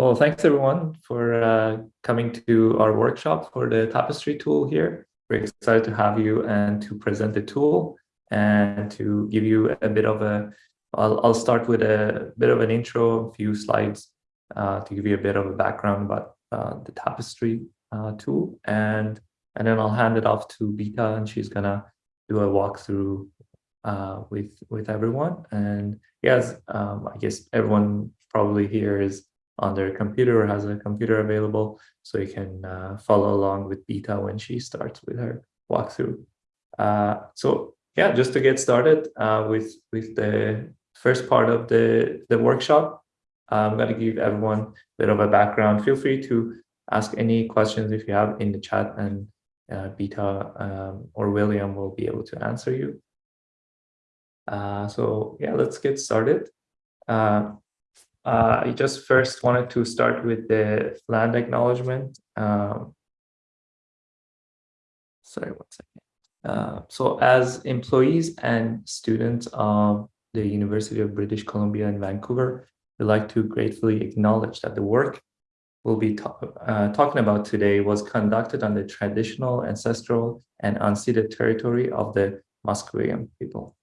Well, thanks everyone for uh, coming to our workshop for the Tapestry tool here. We're excited to have you and to present the tool and to give you a bit of a, I'll, I'll start with a bit of an intro, a few slides uh, to give you a bit of a background about uh, the Tapestry uh, tool. And, and then I'll hand it off to Bita and she's gonna do a walkthrough uh, with, with everyone. And yes, um, I guess everyone probably here is on their computer or has a computer available so you can uh, follow along with Bita when she starts with her walkthrough. Uh, so yeah, just to get started uh, with, with the first part of the, the workshop, I'm going to give everyone a bit of a background. Feel free to ask any questions if you have in the chat and uh, Bita um, or William will be able to answer you. Uh, so yeah, let's get started. Uh, uh, I just first wanted to start with the land acknowledgement. Um, sorry, one second. Uh, so as employees and students of the University of British Columbia in Vancouver, we'd like to gratefully acknowledge that the work we'll be uh, talking about today was conducted on the traditional, ancestral, and unceded territory of the Musqueam people.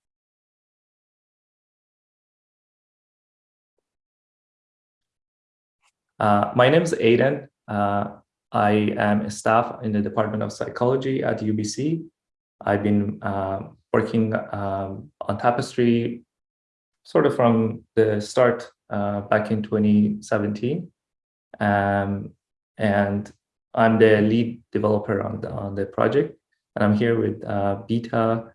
Uh, my name is Aiden. Uh, I am a staff in the Department of Psychology at UBC. I've been uh, working um, on Tapestry sort of from the start uh, back in 2017. Um, and I'm the lead developer on the, on the project. And I'm here with uh, Bita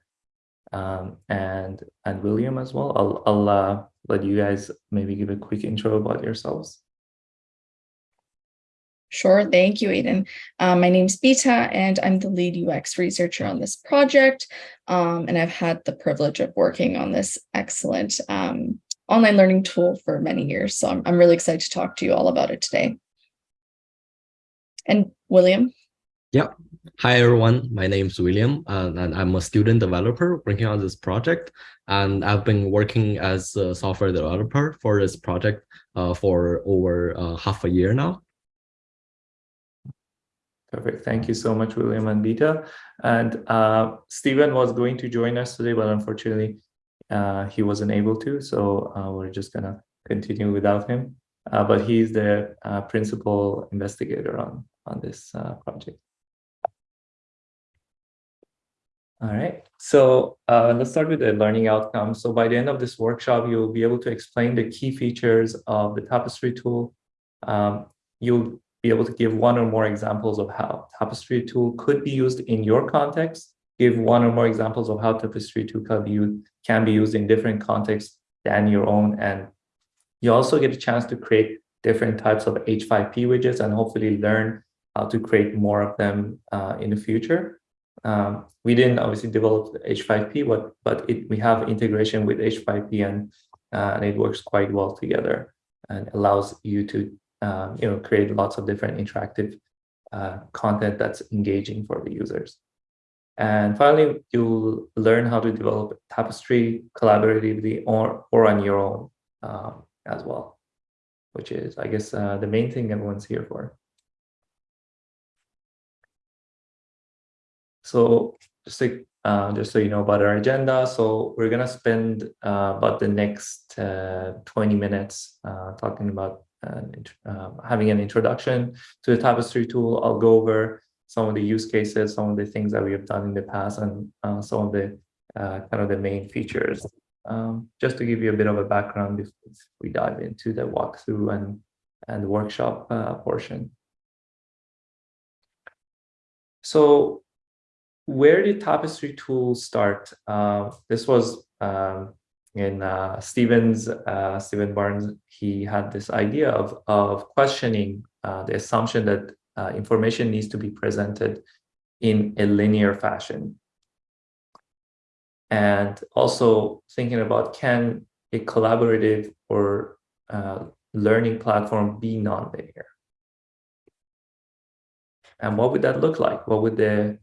um, and, and William as well. I'll, I'll uh, let you guys maybe give a quick intro about yourselves. Sure, thank you, Aiden. Um, my name's Bita, and I'm the lead UX researcher on this project. Um, and I've had the privilege of working on this excellent um, online learning tool for many years. So I'm, I'm really excited to talk to you all about it today. And William? Yeah. Hi, everyone. My name is William, uh, and I'm a student developer working on this project. And I've been working as a software developer for this project uh, for over uh, half a year now. Perfect. Thank you so much, William and Bita. And uh, Steven was going to join us today, but unfortunately, uh, he wasn't able to. So uh, we're just going to continue without him. Uh, but he's the uh, principal investigator on, on this uh, project. All right, so let's start with the learning outcomes. So by the end of this workshop, you'll be able to explain the key features of the Tapestry tool. Um, you'll be able to give one or more examples of how Tapestry tool could be used in your context, give one or more examples of how Tapestry tool can be used, can be used in different contexts than your own. And you also get a chance to create different types of H5P widgets and hopefully learn how to create more of them uh, in the future. Um, we didn't obviously develop H5P, but, but it, we have integration with H5P and, uh, and it works quite well together and allows you to um, you know, create lots of different interactive uh, content that's engaging for the users. And finally, you'll learn how to develop Tapestry collaboratively or, or on your own um, as well, which is, I guess, uh, the main thing everyone's here for. So just like uh, just so you know about our agenda, so we're gonna spend uh, about the next uh, 20 minutes uh, talking about um, having an introduction to the Tapestry tool. I'll go over some of the use cases, some of the things that we have done in the past, and uh, some of the uh, kind of the main features. Um, just to give you a bit of a background before we dive into the walkthrough and and workshop uh, portion. So where did Tapestry tool start? Uh, this was um, in uh, Stevens, uh, Steven Barnes, he had this idea of, of questioning uh, the assumption that uh, information needs to be presented in a linear fashion. And also thinking about can a collaborative or uh, learning platform be nonlinear? And what would that look like? What would the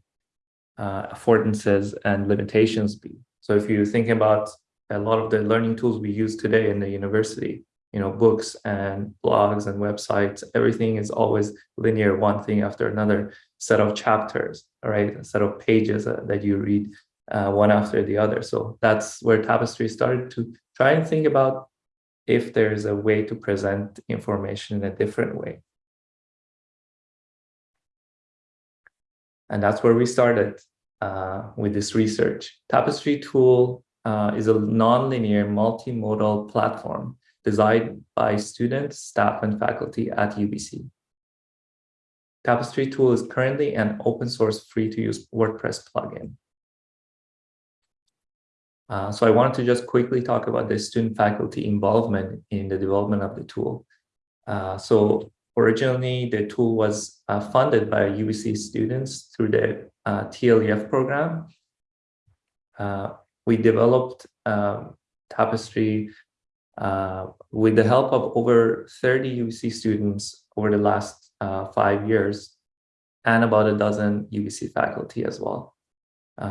uh, affordances and limitations be? So if you think about a lot of the learning tools we use today in the university, you know, books and blogs and websites, everything is always linear, one thing after another set of chapters, right, a set of pages uh, that you read uh, one after the other. So that's where Tapestry started to try and think about if there's a way to present information in a different way. And that's where we started uh, with this research. Tapestry tool uh, is a non-linear multimodal platform designed by students, staff, and faculty at UBC. Tapestry tool is currently an open source free to use WordPress plugin. Uh, so I wanted to just quickly talk about the student faculty involvement in the development of the tool. Uh, so originally the tool was uh, funded by UBC students through the uh, TLEF program. Uh, we developed um, Tapestry uh, with the help of over 30 UBC students over the last five years and about a dozen UBC faculty as well.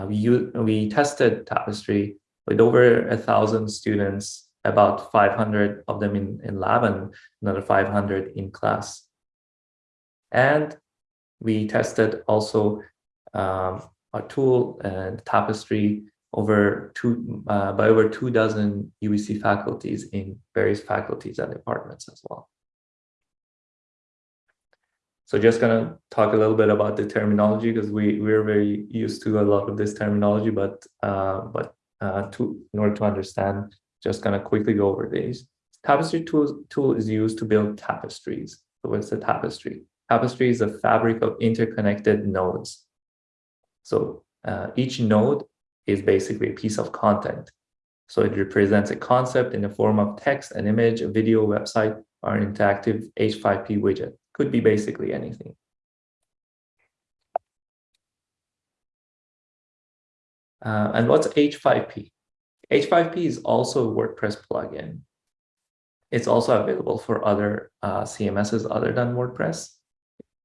we, we tested Tapestry with over a thousand students, about 500 of them in, in lab and another 500 in class. And we tested also um, our tool and Tapestry over two uh, by over two dozen UBC faculties in various faculties and departments as well. So just gonna talk a little bit about the terminology because we we're very used to a lot of this terminology, but uh, but uh, to in order to understand, just gonna quickly go over these. Tapestry tool, tool is used to build tapestries. So what's a tapestry? Tapestry is a fabric of interconnected nodes. So uh, each node is basically a piece of content. So it represents a concept in the form of text, an image, a video, website, or an interactive H5P widget. Could be basically anything. Uh, and what's H5P? H5P is also a WordPress plugin. It's also available for other uh, CMSs other than WordPress.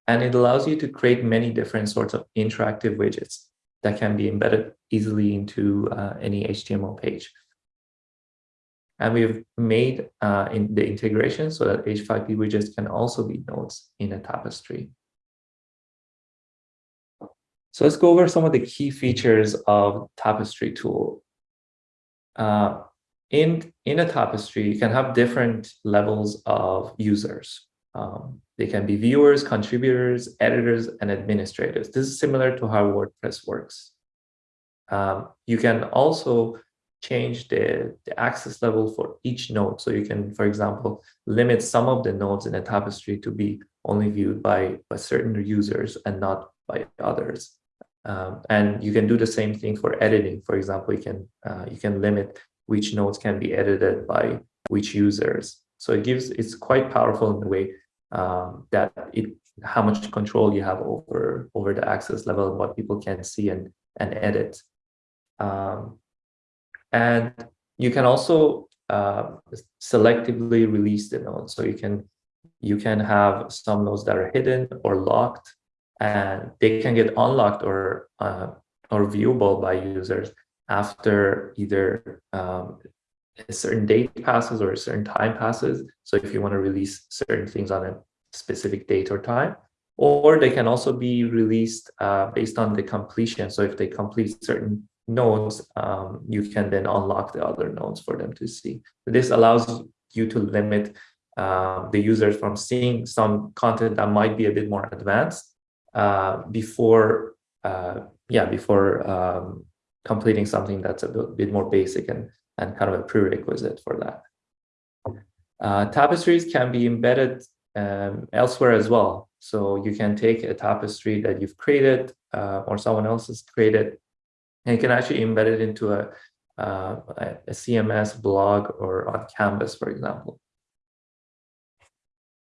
And it allows you to create many different sorts of interactive widgets that can be embedded easily into uh, any HTML page. And we've made uh, in the integration so that H5P widgets can also be nodes in a tapestry. So let's go over some of the key features of Tapestry tool. Uh, in, in a Tapestry, you can have different levels of users. Um, they can be viewers, contributors, editors, and administrators. This is similar to how WordPress works. Um, you can also change the, the access level for each node. So you can, for example, limit some of the nodes in a tapestry to be only viewed by, by certain users and not by others. Um, and you can do the same thing for editing. For example, you can uh, you can limit which nodes can be edited by which users. So it gives it's quite powerful in the way um, that it how much control you have over over the access level what people can see and and edit. Um, and you can also uh, selectively release the nodes. So you can you can have some nodes that are hidden or locked and they can get unlocked or uh, or viewable by users after either um, a certain date passes or a certain time passes. So if you want to release certain things on a specific date or time, or they can also be released uh, based on the completion. So if they complete certain nodes, um, you can then unlock the other nodes for them to see. This allows you to limit uh, the users from seeing some content that might be a bit more advanced uh, before uh, yeah before um, completing something that's a bit more basic and and kind of a prerequisite for that. Uh, tapestries can be embedded um, elsewhere as well. So you can take a tapestry that you've created uh, or someone else has created, and you can actually embed it into a, uh, a CMS blog or on Canvas, for example.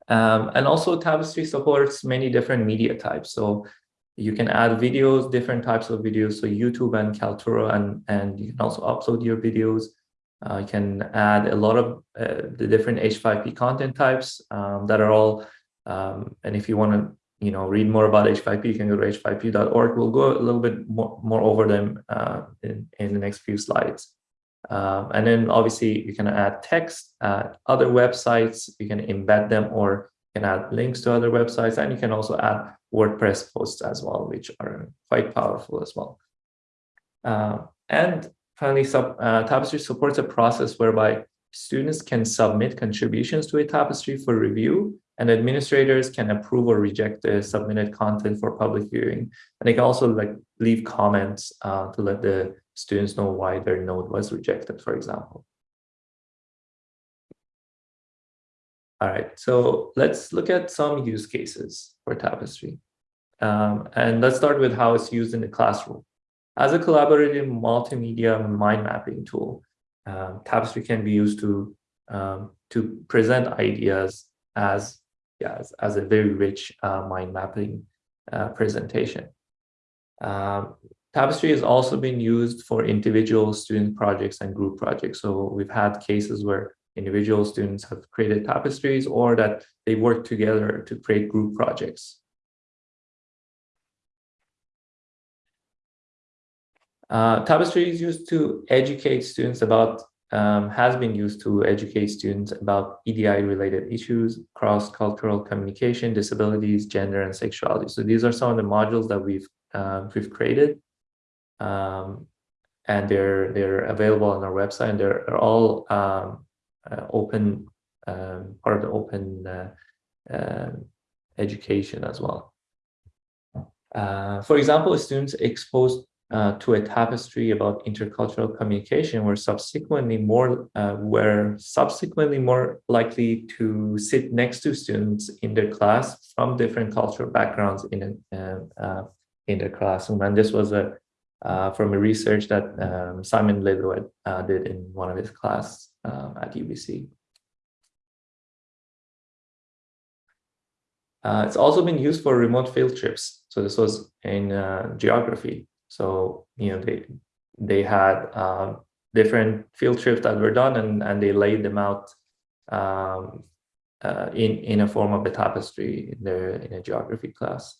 Um, and also Tapestry supports many different media types. So you can add videos, different types of videos, so YouTube and Kaltura, and, and you can also upload your videos. Uh, you can add a lot of uh, the different H5P content types um, that are all, um, and if you want to you know, read more about H5P, you can go to h5p.org. We'll go a little bit more, more over them uh, in, in the next few slides. Um, and then obviously you can add text, other websites, you can embed them or you can add links to other websites, and you can also add WordPress posts as well, which are quite powerful as well. Uh, and finally, sub, uh, Tapestry supports a process whereby students can submit contributions to a Tapestry for review, and administrators can approve or reject the submitted content for public viewing. And they can also like leave comments uh, to let the students know why their node was rejected, for example. All right, so let's look at some use cases for Tapestry. Um, and let's start with how it's used in the classroom. As a collaborative multimedia mind mapping tool, um, Tapestry can be used to um, to present ideas as, yeah, as, as a very rich uh, mind mapping uh, presentation. Um, Tapestry has also been used for individual student projects and group projects. So we've had cases where individual students have created tapestries or that they work together to create group projects. Uh, Tapestry is used to educate students about, um, has been used to educate students about EDI related issues, cross-cultural communication, disabilities, gender, and sexuality. So these are some of the modules that we've, uh, we've created. Um, and they're, they're available on our website and they're, they're all um, open, um, part of the open uh, uh, education as well. Uh, for example, students exposed uh, to a tapestry about intercultural communication were subsequently more uh, were subsequently more likely to sit next to students in their class from different cultural backgrounds in a, uh, in their classroom and this was a uh, from a research that um, Simon Lolliot uh, did in one of his class um, at UBC. Uh, it's also been used for remote field trips. So this was in geography. So, you know, they they had um, different field trips that were done and, and they laid them out um, uh, in, in a form of a tapestry in, their, in a geography class.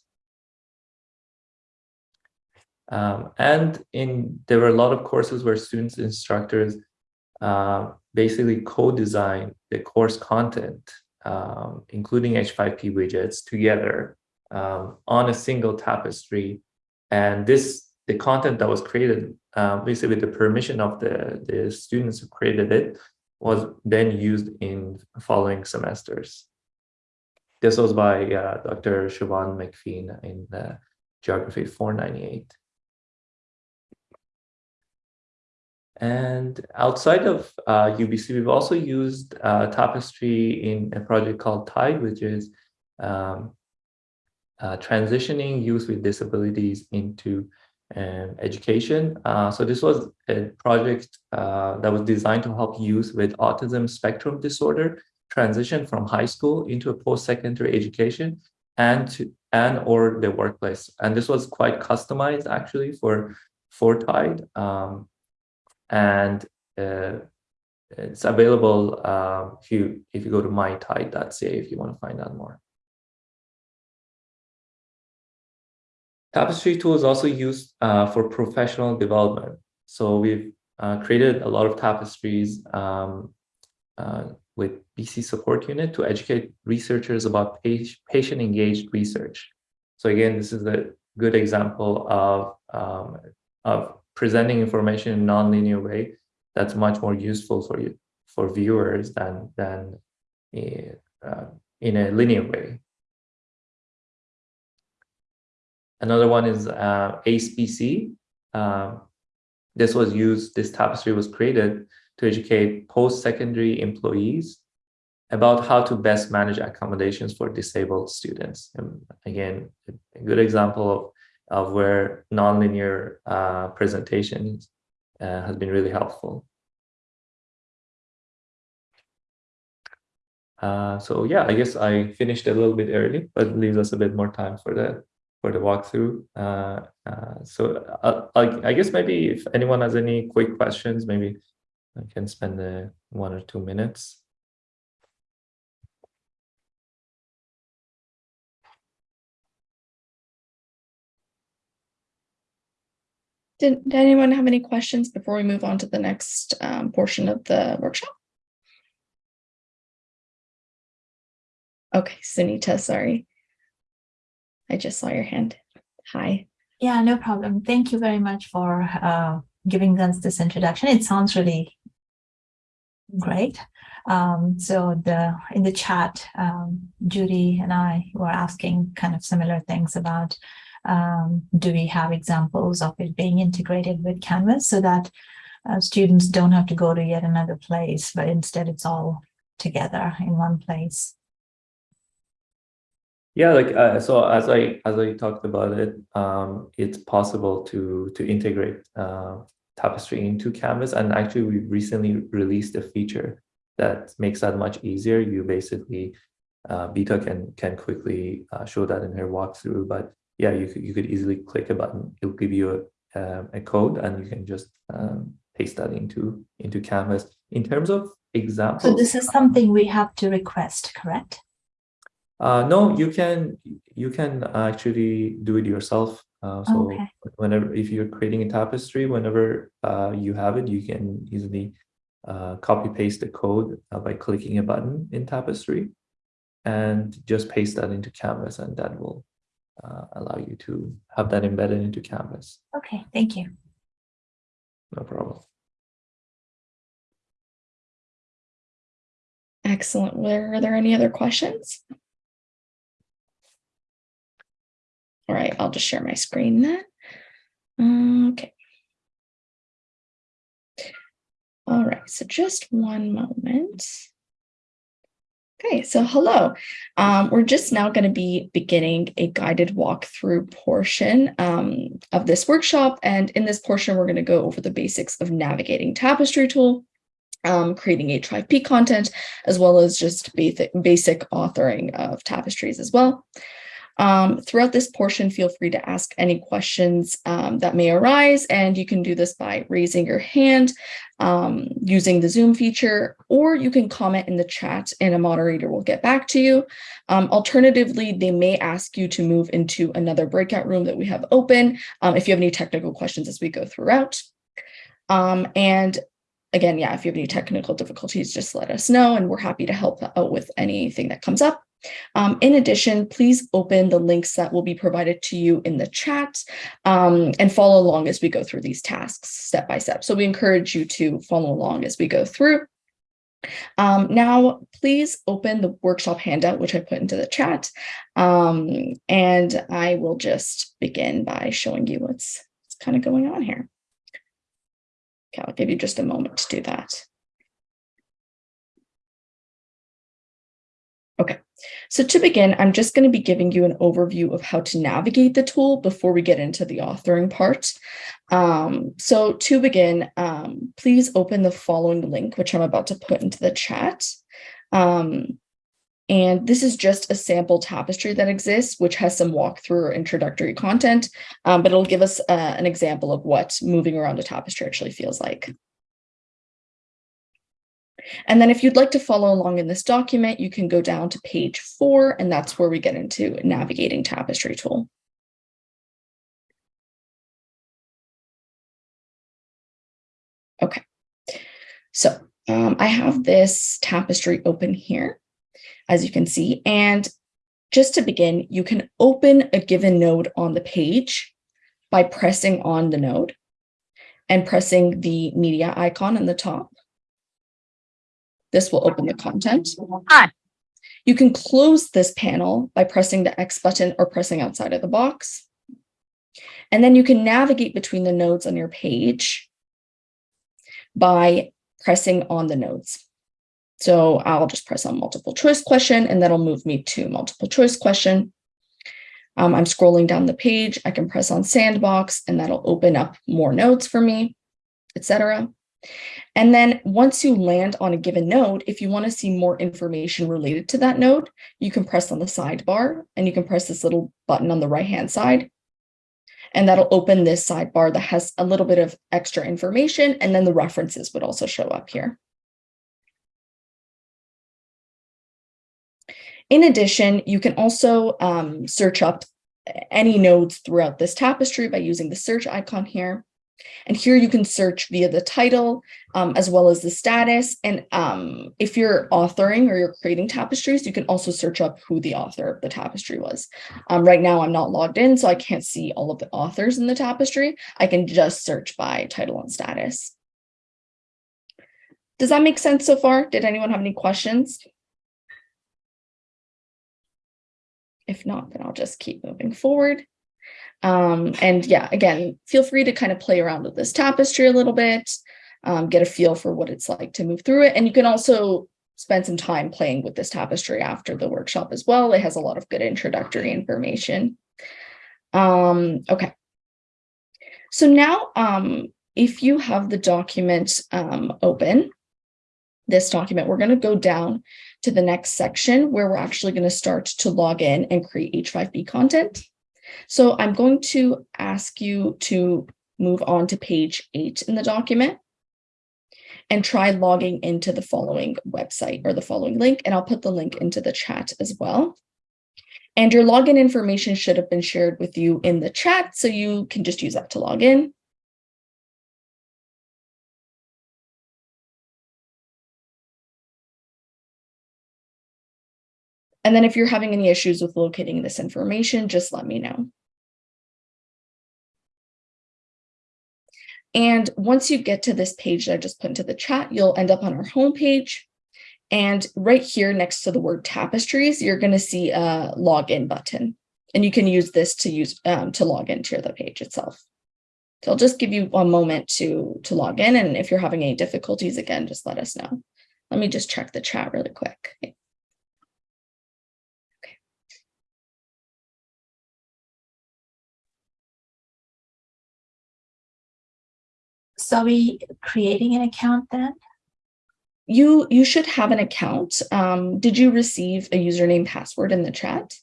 Um, and in there were a lot of courses where students instructors uh, basically co-design the course content, um, including H5P widgets together um, on a single tapestry. And this the content that was created, um, basically with the permission of the, the students who created it, was then used in following semesters. This was by uh, Dr. Siobhan McPhee in uh, Geography 498. And outside of uh, UBC, we've also used uh, Tapestry in a project called TIDE, which is um, uh, transitioning youth with disabilities into um, education. Uh, so this was a project uh, that was designed to help youth with autism spectrum disorder transition from high school into a post-secondary education and to, and or the workplace. And this was quite customized actually for for Tide. Um, and uh, it's available uh, if you if you go to mytide.ca if you want to find out more. Tapestry tool is also used uh, for professional development. So we've uh, created a lot of tapestries um, uh, with BC support unit to educate researchers about patient engaged research. So again, this is a good example of, um, of presenting information in a nonlinear way that's much more useful for you for viewers than than uh, in a linear way. Another one is uh. Um, this was used, this tapestry was created to educate post-secondary employees about how to best manage accommodations for disabled students. And again, a good example of, of where nonlinear uh, presentations uh, has been really helpful. Uh, so yeah, I guess I finished a little bit early, but leaves us a bit more time for the for the walkthrough. Uh, uh, so uh, I, I, guess maybe if anyone has any quick questions, maybe I can spend the one or two minutes. Did, did anyone have any questions before we move on to the next um, portion of the workshop? Okay, Sunita, sorry. I just saw your hand. Hi. Yeah, no problem. Thank you very much for uh, giving us this introduction. It sounds really great. Um, so the in the chat, um, Judy and I were asking kind of similar things about um, do we have examples of it being integrated with Canvas so that uh, students don't have to go to yet another place, but instead it's all together in one place. Yeah, like uh, so as I as I talked about it, um, it's possible to to integrate uh, Tapestry into Canvas, and actually we recently released a feature that makes that much easier. You basically uh, Bita can can quickly uh, show that in her walkthrough, but yeah, you could you could easily click a button. It'll give you a um, a code, and you can just um, paste that into into Canvas. In terms of examples, So this is something we have to request, correct? Uh, no, you can you can actually do it yourself. Uh, so Okay. whenever if you're creating a tapestry, whenever uh, you have it, you can easily uh, copy paste the code uh, by clicking a button in Tapestry, and just paste that into Canvas, and that will uh, allow you to have that embedded into Canvas. Okay, thank you. No problem. Excellent. Were are there any other questions? All right, I'll just share my screen then. Okay. All right, so just one moment. Okay, so hello. Um, we're just now going to be beginning a guided walkthrough portion um, of this workshop. And in this portion, we're going to go over the basics of navigating Tapestry tool, um, creating H5P content, as well as just basic, basic authoring of tapestries as well. Um, throughout this portion, feel free to ask any questions um, that may arise, and you can do this by raising your hand um, using the Zoom feature, or you can comment in the chat and a moderator will get back to you. Um, alternatively, they may ask you to move into another breakout room that we have open um, if you have any technical questions as we go throughout. Um, and again, yeah, if you have any technical difficulties, just let us know and we're happy to help out with anything that comes up. Um, in addition, please open the links that will be provided to you in the chat um, and follow along as we go through these tasks step by step. So we encourage you to follow along as we go through. Um, now, please open the workshop handout, which I put into the chat, um, and I will just begin by showing you what's, what's kind of going on here. Okay, I'll give you just a moment to do that. Okay, so to begin, I'm just going to be giving you an overview of how to navigate the tool before we get into the authoring part. Um, so to begin, um, please open the following link, which I'm about to put into the chat. Um, and this is just a sample tapestry that exists, which has some walkthrough or introductory content, um, but it'll give us uh, an example of what moving around a tapestry actually feels like. And then if you'd like to follow along in this document, you can go down to page four, and that's where we get into navigating tapestry tool. Okay, so um, I have this tapestry open here, as you can see, and just to begin, you can open a given node on the page by pressing on the node and pressing the media icon in the top. This will open the content. You can close this panel by pressing the X button or pressing outside of the box. And then you can navigate between the nodes on your page by pressing on the nodes. So I'll just press on multiple choice question and that'll move me to multiple choice question. Um, I'm scrolling down the page. I can press on sandbox and that'll open up more nodes for me, etc. And then once you land on a given node, if you want to see more information related to that node, you can press on the sidebar and you can press this little button on the right hand side. And that'll open this sidebar that has a little bit of extra information. And then the references would also show up here. In addition, you can also um, search up any nodes throughout this tapestry by using the search icon here. And here you can search via the title um, as well as the status. And um, if you're authoring or you're creating tapestries, you can also search up who the author of the tapestry was. Um, right now, I'm not logged in, so I can't see all of the authors in the tapestry. I can just search by title and status. Does that make sense so far? Did anyone have any questions? If not, then I'll just keep moving forward. Um, and yeah, again, feel free to kind of play around with this tapestry a little bit, um, get a feel for what it's like to move through it. And you can also spend some time playing with this tapestry after the workshop as well. It has a lot of good introductory information. Um, okay. So now, um, if you have the document um, open, this document, we're going to go down to the next section where we're actually going to start to log in and create H5P content. So I'm going to ask you to move on to page eight in the document and try logging into the following website or the following link, and I'll put the link into the chat as well. And your login information should have been shared with you in the chat, so you can just use that to log in. And then if you're having any issues with locating this information, just let me know. And once you get to this page that I just put into the chat, you'll end up on our homepage. And right here next to the word tapestries, you're going to see a login button. And you can use this to use um, to log into the page itself. So I'll just give you a moment to, to log in. And if you're having any difficulties, again, just let us know. Let me just check the chat really quick. Are we creating an account then? You you should have an account. Um, did you receive a username password in the chat?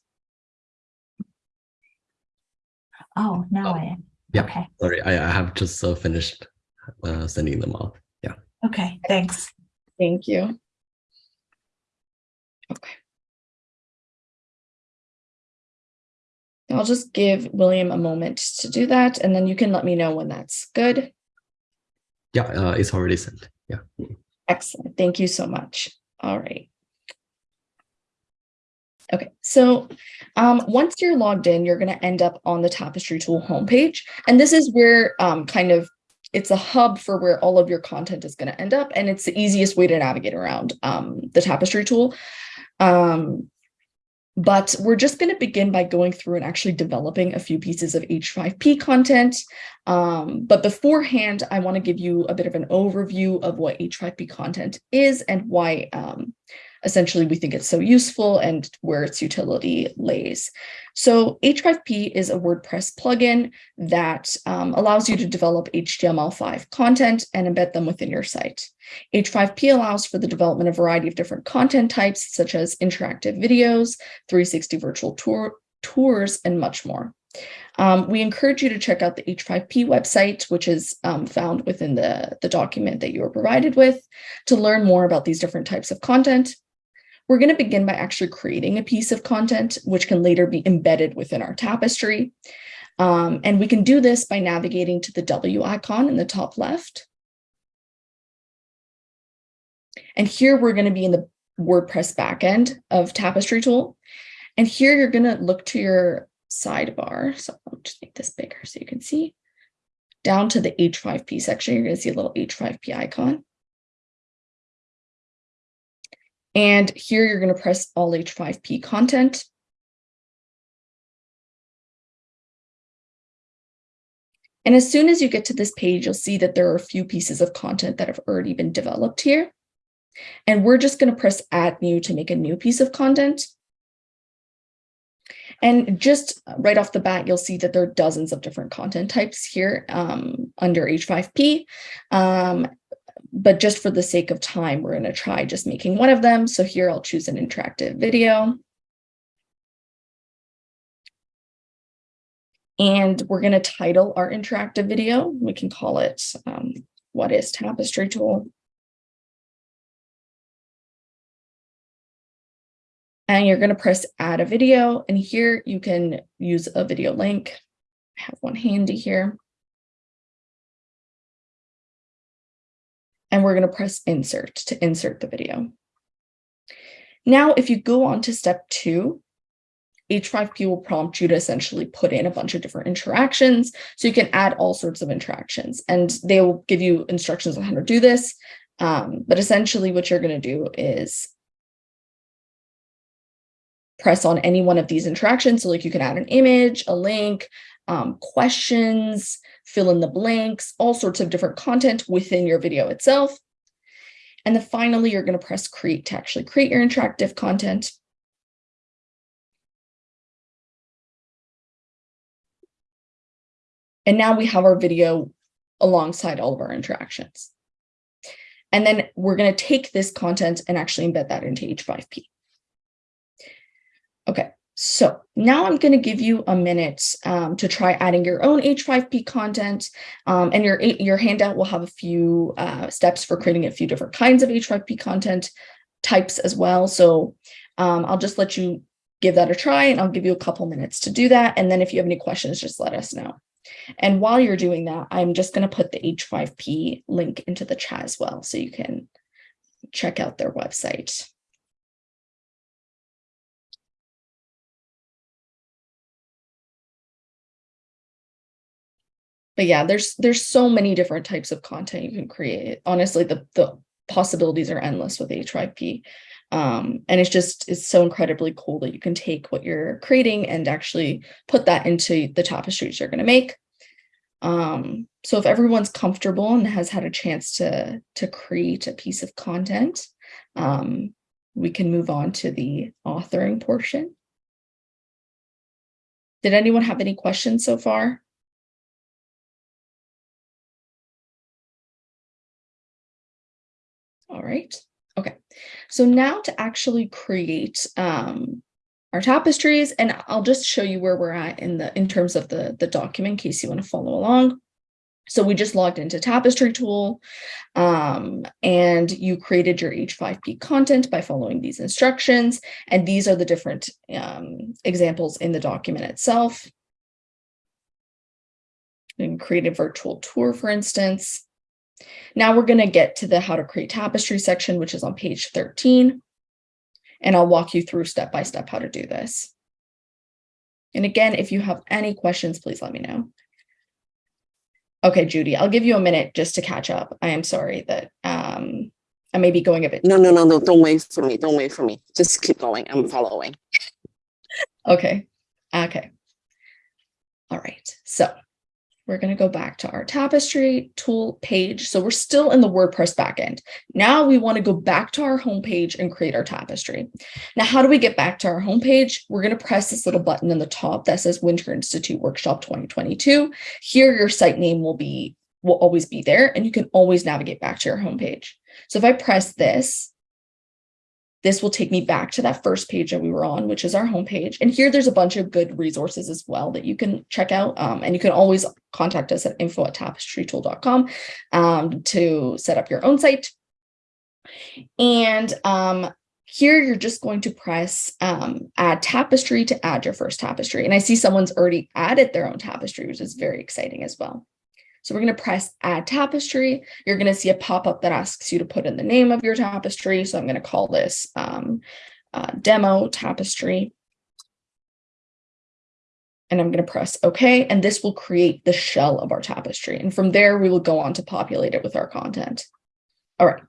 Oh, now Oh, I am. yeah. Okay. Sorry, I, I have just uh, finished uh, sending them out. Yeah. Okay. Thanks. Thank you. Okay. I'll just give William a moment to do that, and then you can let me know when that's good. Yeah, uh, it's already sent. Yeah. Excellent. Thank you so much. All right. Okay, so um, once you're logged in, you're going to end up on the Tapestry Tool homepage. And this is where um, kind of it's a hub for where all of your content is going to end up. And it's the easiest way to navigate around um, the Tapestry tool. Um, but we're just going to begin by going through and actually developing a few pieces of H5P content. Um, but beforehand, I want to give you a bit of an overview of what H5P content is and why um, essentially we think it's so useful and where its utility lays. So H5P is a WordPress plugin that um, allows you to develop HTML5 content and embed them within your site. H5P allows for the development of a variety of different content types, such as interactive videos, 360 virtual tour, tours, and much more. Um, we encourage you to check out the H5P website, which is um, found within the, the document that you were provided with, to learn more about these different types of content. We're going to begin by actually creating a piece of content, which can later be embedded within our tapestry. Um, and we can do this by navigating to the W icon in the top left. And here we're going to be in the WordPress backend of Tapestry tool. And here you're going to look to your sidebar. So I'll just make this bigger so you can see. Down to the H5P section, you're going to see a little H5P icon. And here you're going to press all H5P content. And as soon as you get to this page, you'll see that there are a few pieces of content that have already been developed here. And we're just going to press add new to make a new piece of content. And just right off the bat, you'll see that there are dozens of different content types here um, under H5P. Um, but just for the sake of time, we're going to try just making one of them. So here I'll choose an interactive video. And we're going to title our interactive video. We can call it um, What is Tapestry Tool? And you're going to press add a video. And here you can use a video link. I have one handy here. And we're going to press insert to insert the video. Now, if you go on to step two, H5P will prompt you to essentially put in a bunch of different interactions. So you can add all sorts of interactions and they will give you instructions on how to do this. Um, but essentially what you're going to do is press on any one of these interactions. So like you can add an image, a link, um, questions, fill in the blanks, all sorts of different content within your video itself. And then finally, you're going to press create to actually create your interactive content. And now we have our video alongside all of our interactions. And then we're going to take this content and actually embed that into H5P. Okay, so now I'm going to give you a minute um, to try adding your own H5P content um, and your, your handout will have a few uh, steps for creating a few different kinds of H5P content types as well. So um, I'll just let you give that a try and I'll give you a couple minutes to do that. And then if you have any questions, just let us know. And while you're doing that, I'm just going to put the H5P link into the chat as well, so you can check out their website. But yeah, there's there's so many different types of content you can create. Honestly, the, the possibilities are endless with H5P. Um, and it's just, it's so incredibly cool that you can take what you're creating and actually put that into the tapestries you're going to make. Um, so if everyone's comfortable and has had a chance to, to create a piece of content, um, we can move on to the authoring portion. Did anyone have any questions so far? Right. Okay. So now to actually create um, our tapestries, and I'll just show you where we're at in the in terms of the, the document in case you want to follow along. So we just logged into tapestry tool um, and you created your H5P content by following these instructions. And these are the different um, examples in the document itself. And create a virtual tour, for instance. Now we're going to get to the how to create tapestry section, which is on page 13 and I'll walk you through step by step how to do this. And again, if you have any questions, please let me know. Okay, Judy, I'll give you a minute just to catch up. I am sorry that um, I may be going a bit. No, no, no, no, don't wait for me. Don't wait for me. Just keep going. I'm following. Okay, okay. All right, so we're going to go back to our tapestry tool page. So we're still in the WordPress backend. Now we want to go back to our homepage and create our tapestry. Now, how do we get back to our homepage? We're going to press this little button in the top that says Winter Institute Workshop 2022. Here, your site name will be will always be there and you can always navigate back to your homepage. So if I press this, this will take me back to that first page that we were on, which is our homepage. And here there's a bunch of good resources as well that you can check out. Um, and you can always contact us at info at tapestrytool.com um, to set up your own site. And um, here you're just going to press um, add tapestry to add your first tapestry. And I see someone's already added their own tapestry, which is very exciting as well. So we're going to press add tapestry. You're going to see a pop-up that asks you to put in the name of your tapestry. So I'm going to call this um, uh, demo tapestry. And I'm going to press OK, and this will create the shell of our tapestry. And from there, we will go on to populate it with our content. All right,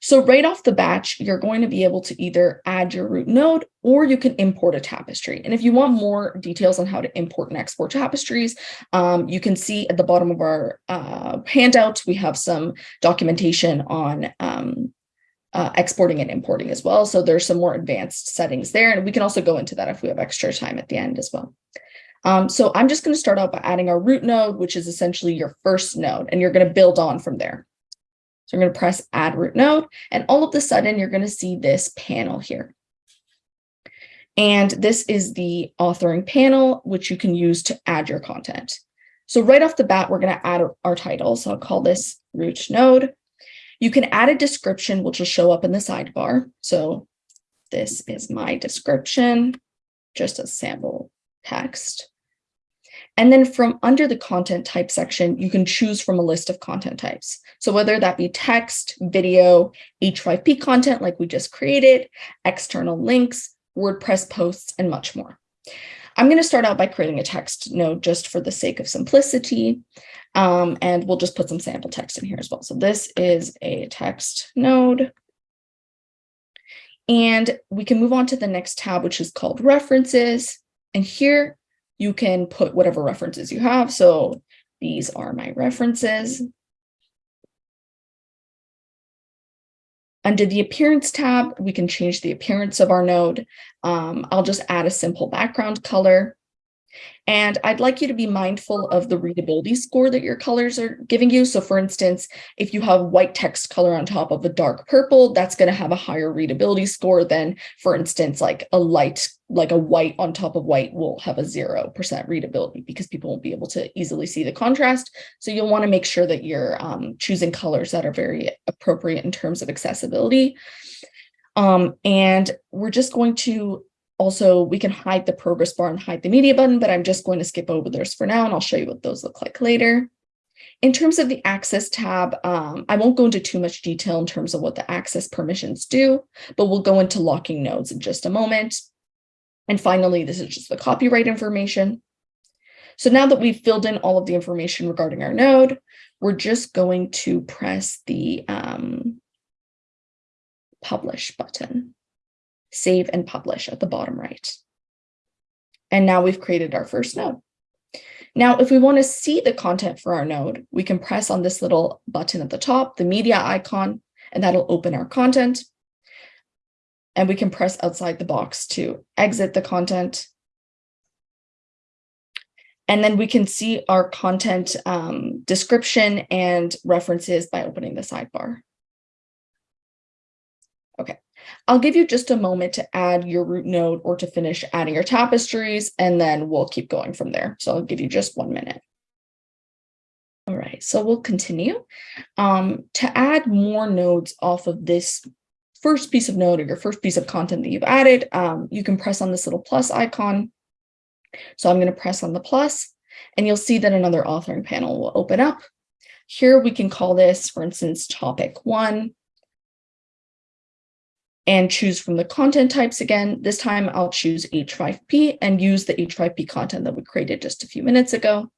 so right off the batch, you're going to be able to either add your root node or you can import a tapestry. And if you want more details on how to import and export tapestries, um, you can see at the bottom of our uh, handout, we have some documentation on um, uh, exporting and importing as well. So there's some more advanced settings there. And we can also go into that if we have extra time at the end as well. Um, so I'm just going to start out by adding our root node, which is essentially your first node, and you're going to build on from there. So I'm going to press add root node and all of a sudden you're going to see this panel here. And this is the authoring panel, which you can use to add your content. So right off the bat, we're going to add our title. So I'll call this root node. You can add a description, which will show up in the sidebar. So this is my description, just a sample text. And then from under the content type section, you can choose from a list of content types. So whether that be text, video, H5P content like we just created, external links, WordPress posts, and much more. I'm going to start out by creating a text node just for the sake of simplicity. Um, and we'll just put some sample text in here as well. So this is a text node. And we can move on to the next tab, which is called references. And here you can put whatever references you have. So these are my references. Under the appearance tab, we can change the appearance of our node. Um, I'll just add a simple background color. And I'd like you to be mindful of the readability score that your colors are giving you. So for instance, if you have white text color on top of a dark purple, that's going to have a higher readability score than, for instance, like a light, like a white on top of white will have a 0% readability because people won't be able to easily see the contrast. So you'll want to make sure that you're um, choosing colors that are very appropriate in terms of accessibility. Um, and we're just going to also, we can hide the progress bar and hide the media button, but I'm just going to skip over those for now and I'll show you what those look like later. In terms of the access tab, um, I won't go into too much detail in terms of what the access permissions do, but we'll go into locking nodes in just a moment. And finally, this is just the copyright information. So now that we've filled in all of the information regarding our node, we're just going to press the um, publish button save and publish at the bottom right. And now we've created our first node. Now, if we want to see the content for our node, we can press on this little button at the top, the media icon, and that'll open our content. And we can press outside the box to exit the content. And then we can see our content um, description and references by opening the sidebar. I'll give you just a moment to add your root node or to finish adding your tapestries, and then we'll keep going from there. So I'll give you just one minute. All right, so we'll continue. Um, to add more nodes off of this first piece of node or your first piece of content that you've added, um, you can press on this little plus icon. So I'm going to press on the plus, and you'll see that another authoring panel will open up. Here we can call this, for instance, topic one and choose from the content types again. This time I'll choose H5P and use the H5P content that we created just a few minutes ago.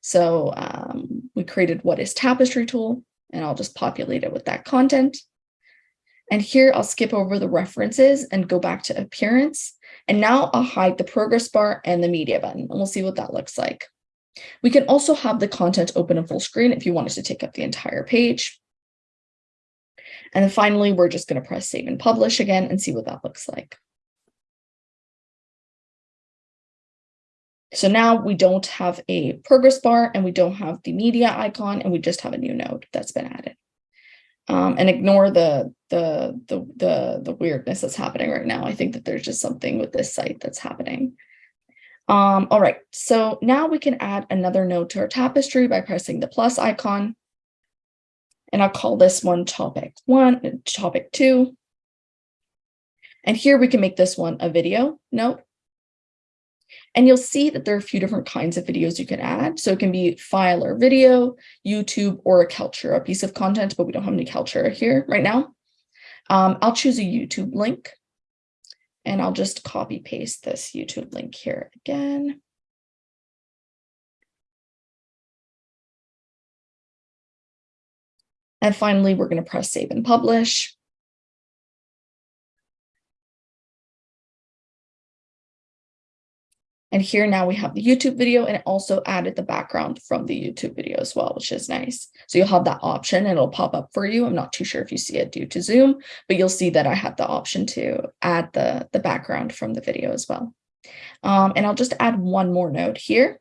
So um, we created what is tapestry tool, and I'll just populate it with that content. And here I'll skip over the references and go back to appearance. And now I'll hide the progress bar and the media button, and we'll see what that looks like. We can also have the content open in full screen if you wanted to take up the entire page. And then finally, we're just going to press save and publish again and see what that looks like. So now we don't have a progress bar and we don't have the media icon and we just have a new node that's been added. Um, and ignore the, the, the, the, the weirdness that's happening right now. I think that there's just something with this site that's happening. Um, all right, so now we can add another node to our tapestry by pressing the plus icon. And I'll call this one topic one, topic two. And here we can make this one a video note. And you'll see that there are a few different kinds of videos you can add. So it can be file or video, YouTube, or a Kaltura, a piece of content, but we don't have any Kaltura here right now. Um, I'll choose a YouTube link. And I'll just copy paste this YouTube link here again. And finally, we're going to press save and publish. And here now we have the YouTube video and it also added the background from the YouTube video as well, which is nice. So you'll have that option and it'll pop up for you. I'm not too sure if you see it due to Zoom, but you'll see that I had the option to add the, the background from the video as well. Um, and I'll just add one more node here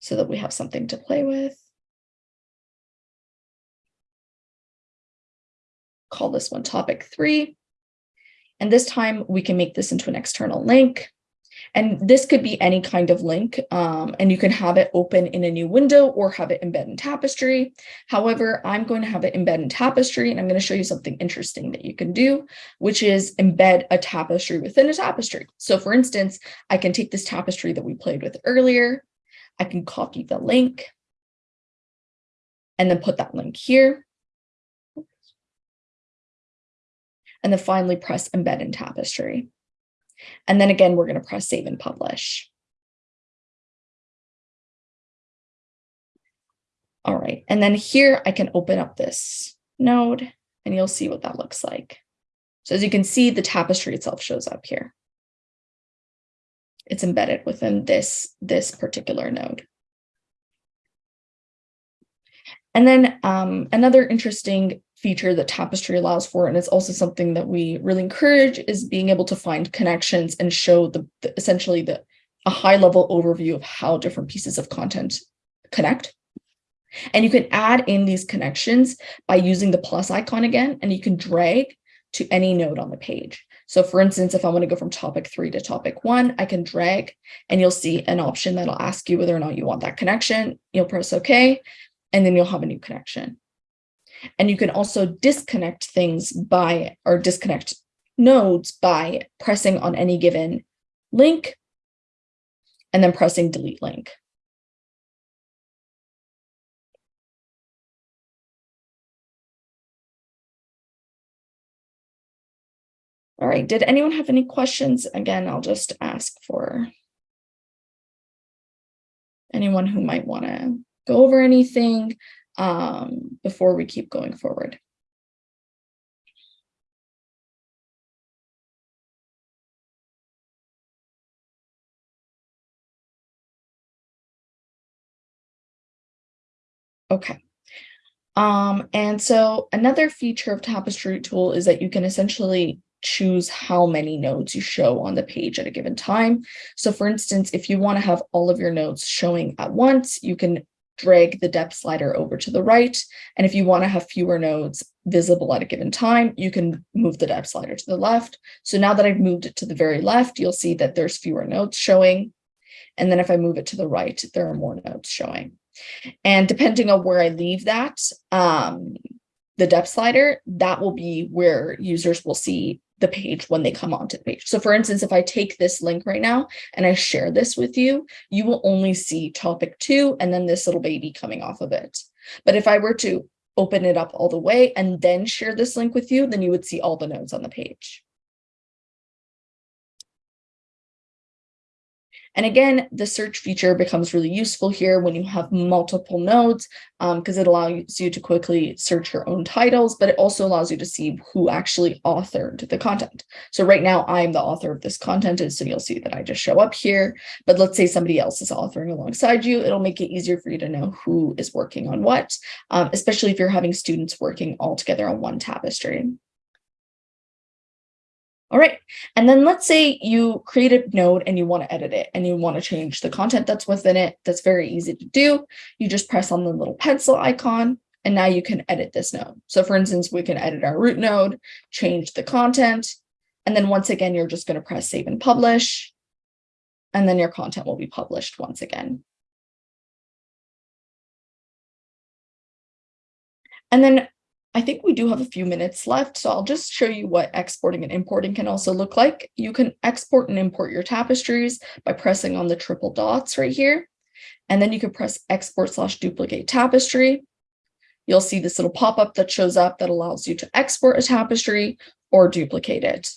so that we have something to play with. Call this one topic three. And this time we can make this into an external link. And this could be any kind of link, um, and you can have it open in a new window or have it embed in Tapestry. However, I'm going to have it embed in Tapestry, and I'm going to show you something interesting that you can do, which is embed a tapestry within a tapestry. So for instance, I can take this tapestry that we played with earlier, I can copy the link and then put that link here. And then finally press embed in tapestry. And then again, we're going to press save and publish. All right, and then here I can open up this node and you'll see what that looks like. So as you can see, the tapestry itself shows up here. It's embedded within this, this particular node. And then um, another interesting feature that Tapestry allows for, and it's also something that we really encourage, is being able to find connections and show the, the essentially the a high level overview of how different pieces of content connect. And you can add in these connections by using the plus icon again, and you can drag to any node on the page. So for instance, if I want to go from topic three to topic one, I can drag and you'll see an option that'll ask you whether or not you want that connection. You'll press OK, and then you'll have a new connection. And you can also disconnect things by or disconnect nodes by pressing on any given link and then pressing delete link. All right, did anyone have any questions? Again, I'll just ask for anyone who might want to go over anything um, before we keep going forward. Okay. Um, and so another feature of Tapestry tool is that you can essentially choose how many nodes you show on the page at a given time. So for instance, if you want to have all of your nodes showing at once, you can drag the depth slider over to the right. And if you want to have fewer nodes visible at a given time, you can move the depth slider to the left. So now that I've moved it to the very left, you'll see that there's fewer nodes showing. And then if I move it to the right, there are more nodes showing. And depending on where I leave that, um, the depth slider, that will be where users will see the page when they come onto the page. So for instance, if I take this link right now and I share this with you, you will only see topic two and then this little baby coming off of it. But if I were to open it up all the way and then share this link with you, then you would see all the nodes on the page. And again, the search feature becomes really useful here when you have multiple nodes because um, it allows you to quickly search your own titles, but it also allows you to see who actually authored the content. So right now I'm the author of this content, and so you'll see that I just show up here. But let's say somebody else is authoring alongside you. It'll make it easier for you to know who is working on what, um, especially if you're having students working all together on one tapestry. All right. And then let's say you create a node and you want to edit it and you want to change the content that's within it. That's very easy to do. You just press on the little pencil icon and now you can edit this node. So for instance, we can edit our root node, change the content. And then once again, you're just going to press save and publish. And then your content will be published once again. And then I think we do have a few minutes left, so I'll just show you what exporting and importing can also look like. You can export and import your tapestries by pressing on the triple dots right here. And then you can press export slash duplicate tapestry. You'll see this little pop-up that shows up that allows you to export a tapestry or duplicate it.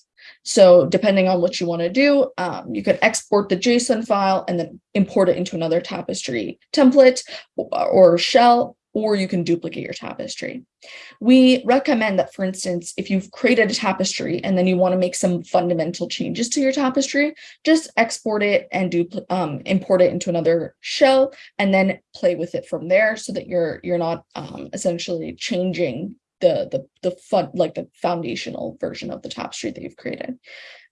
So depending on what you want to do, um, you could export the JSON file and then import it into another tapestry template or shell, or you can duplicate your tapestry. We recommend that, for instance, if you've created a tapestry and then you want to make some fundamental changes to your tapestry, just export it and do um, import it into another shell and then play with it from there so that you're you're not um, essentially changing the the the fun like the foundational version of the tapestry that you've created.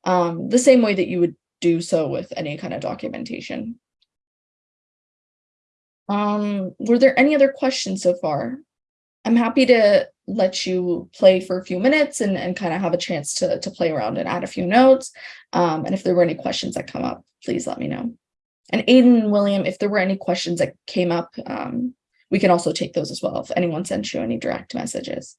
Um, the same way that you would do so with any kind of documentation. Um, were there any other questions so far? I'm happy to let you play for a few minutes and, and kind of have a chance to, to play around and add a few notes. Um, and if there were any questions that come up, please let me know. And Aiden and William, if there were any questions that came up, um, we can also take those as well if anyone sends you any direct messages.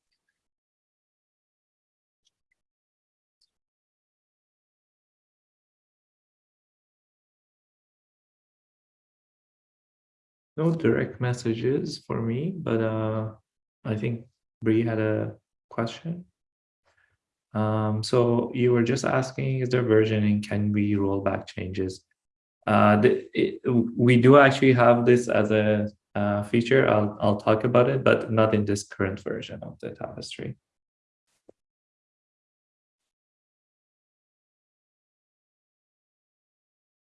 No direct messages for me, but uh, I think Bree had a question. Um, so you were just asking, is there versioning? Can we roll back changes? Uh, the, it, we do actually have this as a uh, feature. I'll I'll talk about it, but not in this current version of the tapestry.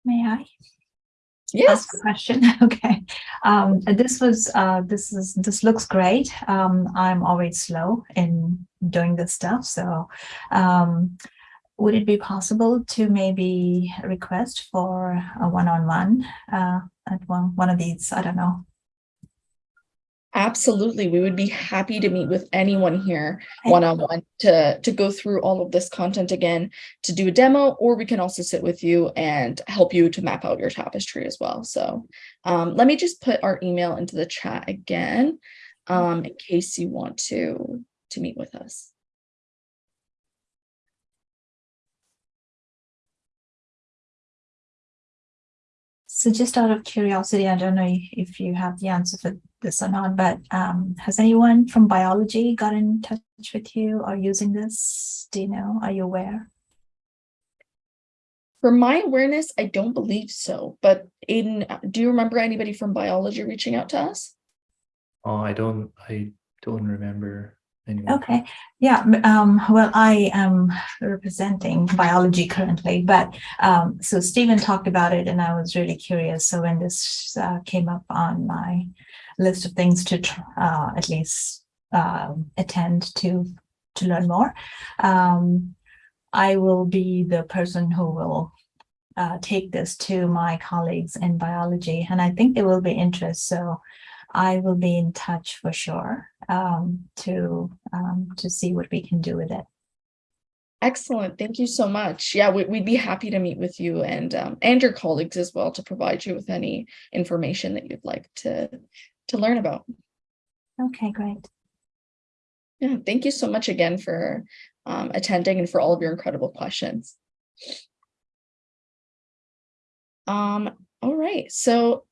May I? Yes. question. Okay. Um, this was, uh, this is, this looks great. Um, I'm always slow in doing this stuff. So, um, would it be possible to maybe request for a one-on-one, uh, at one, one of these, I don't know. Absolutely. We would be happy to meet with anyone here one-on-one to, to go through all of this content again, to do a demo, or we can also sit with you and help you to map out your tapestry as well. So um, let me just put our email into the chat again, um, in case you want to, to meet with us. So just out of curiosity, I don't know if you have the answer for this or not, but um, has anyone from biology got in touch with you or using this? Do you know? Are you aware? For my awareness, I don't believe so, but Aiden, do you remember anybody from biology reaching out to us? Oh, I don't I don't remember anyone. Okay, yeah, um, well, I am representing biology currently, but um, so Steven talked about it and I was really curious. So when this uh, came up on my list of things to uh, at least um, attend to to learn more, um, I will be the person who will uh, take this to my colleagues in biology, and I think there will be interest. So I will be in touch for sure um, to um, to see what we can do with it. Excellent. Thank you so much. Yeah, we, would be happy to meet with you and um, and your colleagues as well to provide you with any information that you'd like to to learn about. Okay, great. Yeah, thank you so much again for um, attending and for all of your incredible questions. Um, all right, so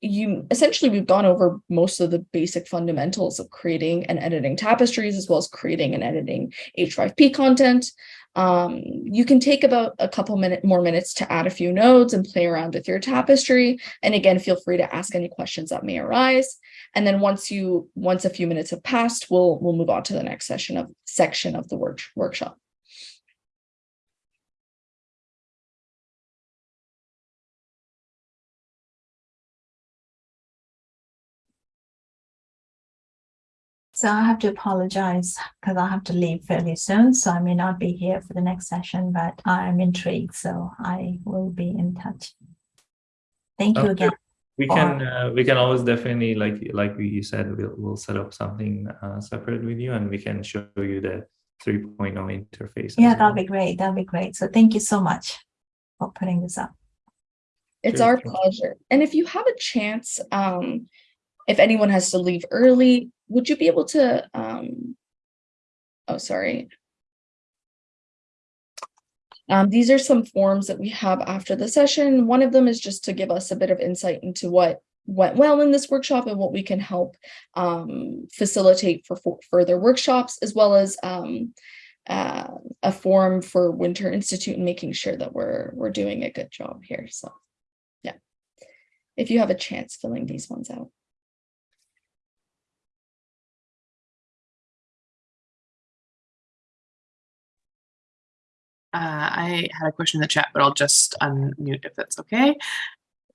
you essentially we've gone over most of the basic fundamentals of creating and editing tapestries as well as creating and editing H5P content. Um, you can take about a couple minute more minutes to add a few nodes and play around with your tapestry. And again, feel free to ask any questions that may arise. And then once you once a few minutes have passed, we'll we'll move on to the next session of section of the work, workshop. So I have to apologize because I have to leave fairly soon. So I may not be here for the next session, but I'm intrigued. So I will be in touch. Thank you Okay. again. We can uh, we can always definitely like like you said we'll we'll set up something uh, separate with you and we can show you the 3.0 interface. Yeah, well. that'll be great. That'll be great. So thank you so much for putting this up. It's Sure, our sure. pleasure. And if you have a chance, um, if anyone has to leave early, would you be able to, um, oh, sorry. Um, these are some forms that we have after the session. One of them is just to give us a bit of insight into what went well in this workshop and what we can help um, facilitate for, for further workshops, as well as um, uh, a form for Winter Institute and making sure that we're we're doing a good job here. So yeah, if you have a chance filling these ones out. Uh, I had a question in the chat, but I'll just unmute if that's okay.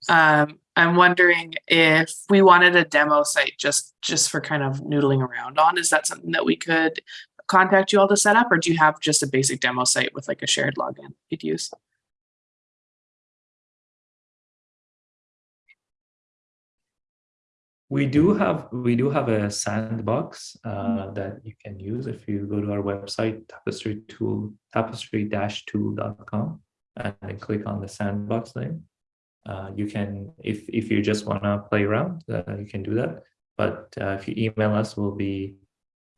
Um, I'm wondering if we wanted a demo site just just for kind of noodling around on, is that something that we could contact you all to set up, or do you have just a basic demo site with like a shared login you'd use? We do have we do have a sandbox uh, that you can use if you go to our website tapestry tool tapestry-tool.com and then click on the sandbox name. Uh, you can if if you just want to play around, uh, you can do that. But uh, if you email us, we'll be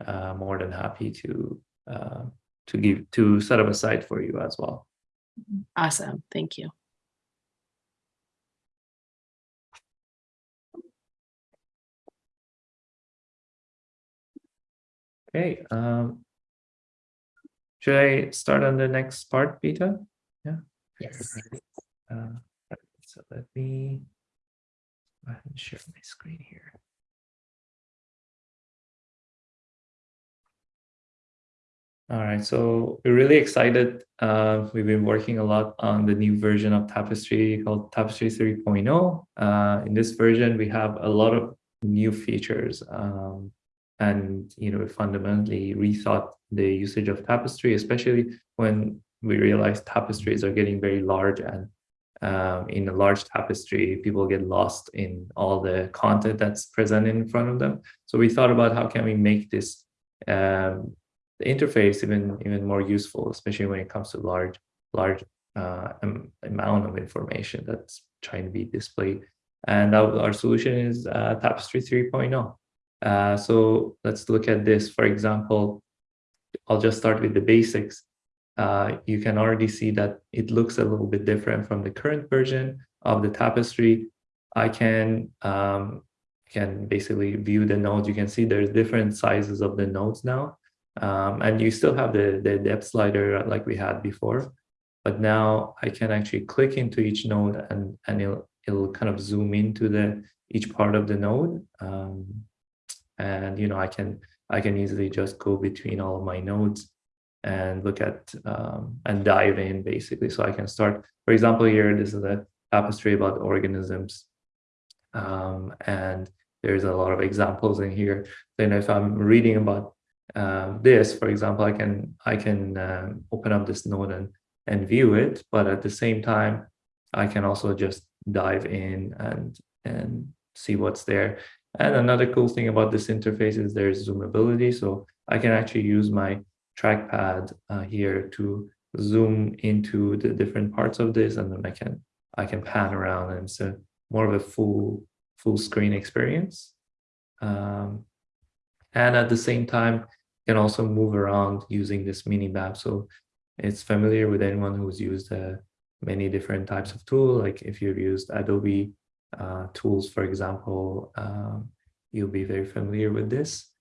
uh, more than happy to uh, to give to set up a site for you as well. Awesome, thank you. Okay. Um, should I start on the next part, Peter? Yeah. Yes. Uh, so let me go ahead and share my screen here. All right, so we're really excited. Uh, we've been working a lot on the new version of Tapestry called Tapestry 3.0. Uh, in this version, we have a lot of new features. Um, and you know, fundamentally rethought the usage of Tapestry, especially when we realized tapestries are getting very large and um, in a large tapestry, people get lost in all the content that's present in front of them. So we thought about how can we make this um, the interface even even more useful, especially when it comes to large large uh, amount of information that's trying to be displayed. And our, our solution is uh, Tapestry 3.0. Uh, so let's look at this. For example, I'll just start with the basics. Uh, you can already see that it looks a little bit different from the current version of the tapestry. I can um, can basically view the nodes. You can see there's different sizes of the nodes now. Um, and you still have the, the depth slider like we had before. But now I can actually click into each node and, and it'll, it'll kind of zoom into the each part of the node. Um, and you know, I can I can easily just go between all of my nodes and look at um, and dive in basically. So I can start, for example, here, this is a tapestry about organisms. Um, and there's a lot of examples in here. Then if I'm reading about uh, this, for example, I can I can um, open up this node and, and view it, but at the same time, I can also just dive in and, and see what's there. And another cool thing about this interface is there's zoomability. So I can actually use my trackpad uh, here to zoom into the different parts of this and then I can I can pan around and it's more of a full full screen experience. Um, and at the same time, you can also move around using this mini map. So it's familiar with anyone who's used uh, many different types of tool. Like if you've used Adobe uh, tools, for example, um, you'll be very familiar with this.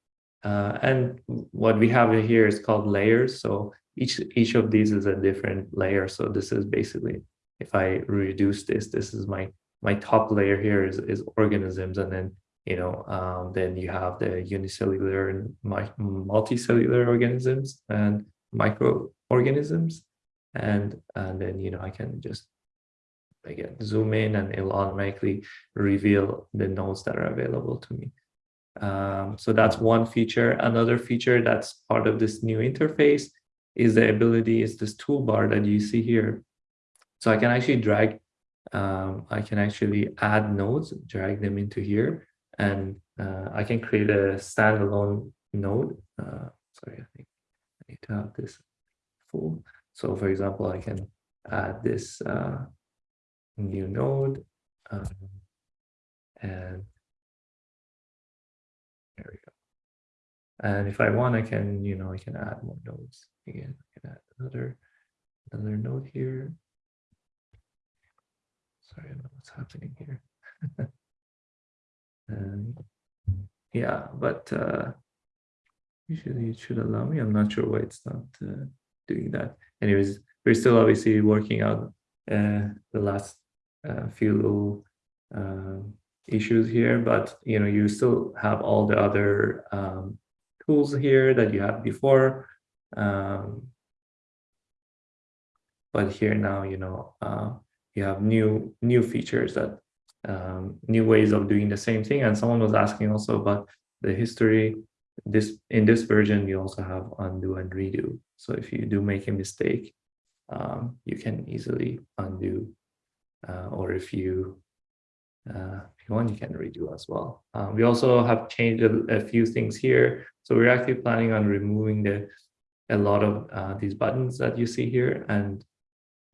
Uh, and what we have here is called layers. So each each of these is a different layer. So this is basically, if I reduce this, this is my my top layer here is, is organisms. And then, you know, um, then you have the unicellular and multicellular organisms and microorganisms. And, and then, you know, I can just again zoom in and it'll automatically reveal the nodes that are available to me. Um, so that's one feature. Another feature that's part of this new interface is the ability is this toolbar that you see here. So I can actually drag, um, I can actually add nodes, drag them into here, and uh, I can create a standalone node. Uh, sorry, I think I need to have this full. So for example, I can add this uh, new node um, and there we go. And if I want, I can, you know, I can add more nodes. Again, I can add another, another node here. Sorry, I don't know what's happening here. and yeah, but uh, usually it should allow me. I'm not sure why it's not uh, doing that. Anyways, we're still obviously working out uh, the last uh, few um, issues here, but you know, you still have all the other um, tools here that you had before. Um, but here now, you know, uh, you have new new features that um, new ways of doing the same thing. And someone was asking also about the history. This in this version, you also have undo and redo. So if you do make a mistake, um, you can easily undo. Uh, or if you uh, if you want, you can redo as well. Um, we also have changed a, a, few things here. So we're actually planning on removing the a lot of uh, these buttons that you see here, and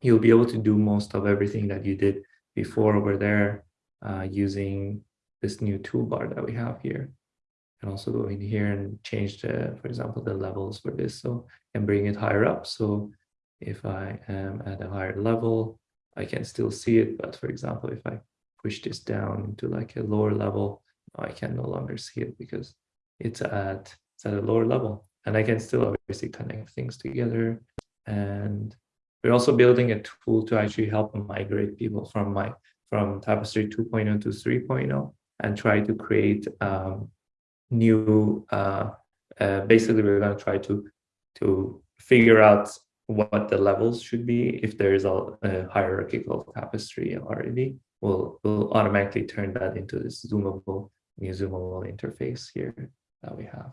you'll be able to do most of everything that you did before over there uh, using this new toolbar that we have here. And also go in here and change the, for example, the levels for this. So and bring it higher up. So if I am at a higher level, I can still see it. But for example, if I push this down to like a lower level, I can no longer see it because it's at, it's at a lower level. and I can still obviously connect things together. And we're also building a tool to actually help migrate people from my from Tapestry 2.0 to 3.0 and try to create um, new. Uh, uh, basically, we're going to try to to figure out what the levels should be if there is a, a hierarchical tapestry already. We'll we'll automatically turn that into this zoomable new zoomable interface here that we have.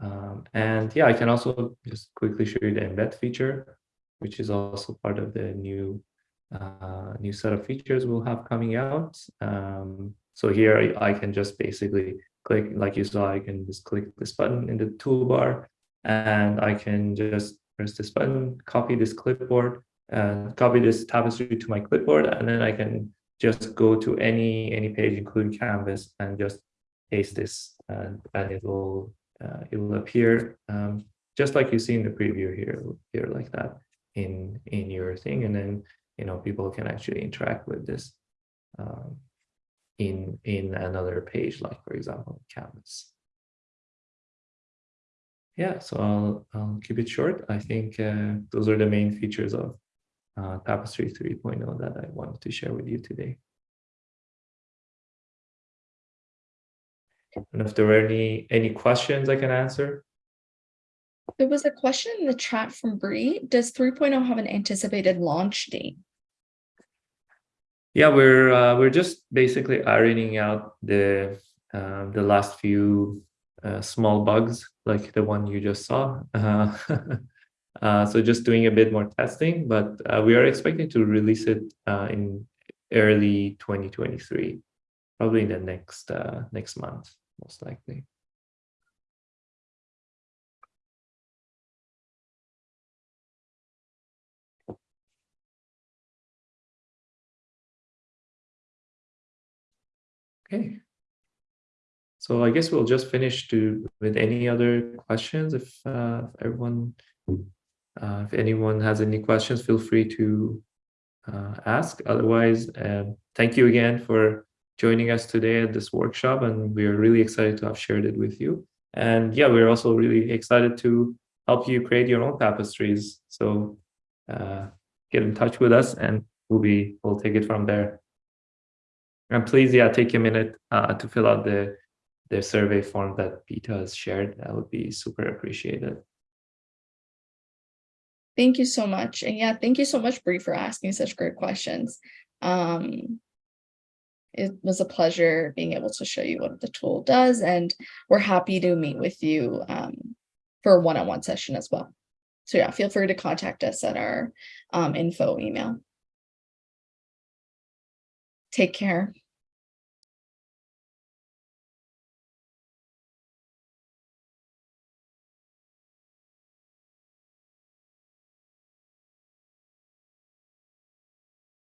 Um, and yeah, I can also just quickly show you the embed feature, which is also part of the new uh, new set of features we'll have coming out. Um, so here I, I, can just basically click, like you saw, I can just click this button in the toolbar and I can just press this button, copy this clipboard and copy this tapestry to my clipboard. And then I can just go to any any page, including Canvas, and just paste this and, and it will uh, it will appear um, just like you see in the preview here, appear like that in in your thing. And then you know people can actually interact with this um, in in another page, like for example, Canvas. Yeah, so I'll I'll keep it short. I think uh, those are the main features of uh, Tapestry 3.0 that I wanted to share with you today. And if there were any any questions I can answer. There was a question in the chat from Bree. Does 3.0 have an anticipated launch date? Yeah, we're uh, we're just basically ironing out the uh, the last few uh, small bugs like the one you just saw. Uh, uh, so just doing a bit more testing, but uh, we are expecting to release it in early 2023, probably in the next next month, most likely. Okay. So I guess we'll just finish to with any other questions. If, uh, if everyone, uh, if anyone has any questions, feel free to uh, ask. Otherwise, um, thank you again for joining us today at this workshop, and we are really excited to have shared it with you. And yeah, we're also really excited to help you create your own tapestries. So uh, get in touch with us, and we'll be we'll take it from there. And please, yeah, take a minute uh, to fill out the the survey form that Peter has shared. That would be super appreciated. Thank you so much. And yeah, thank you so much, Bree, for asking such great questions. Um, it was a pleasure being able to show you what the tool does, and we're happy to meet with you um, for a one-on-one -on -one session as well. So yeah, feel free to contact us at our um, info email. Take care.